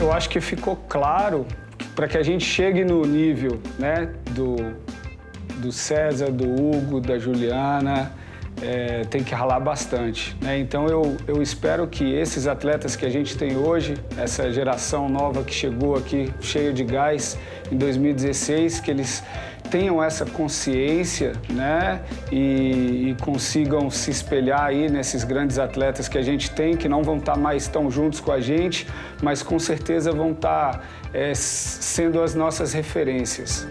Eu acho que ficou claro para que a gente chegue no nível né, do, do César, do Hugo, da Juliana, é, tem que ralar bastante. Né? Então eu, eu espero que esses atletas que a gente tem hoje, essa geração nova que chegou aqui cheia de gás em 2016, que eles tenham essa consciência né? e, e consigam se espelhar aí nesses grandes atletas que a gente tem, que não vão estar mais tão juntos com a gente, mas com certeza vão estar é, sendo as nossas referências.